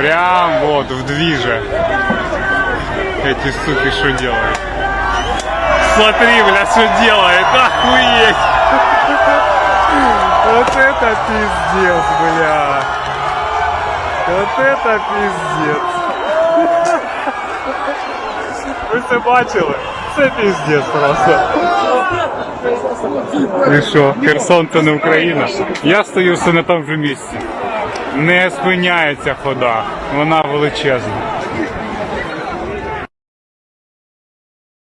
Прям вот в движе. Эти суки что делают? Смотри, бля, что делает. Охуеть. Вот это пиздец, бля. Вот это пиздец. Ви це бачили? Це пиздец просто. І що, Херсон це не Україна? Я стою все на тому же місці. Не спиняється хода, вона величезна.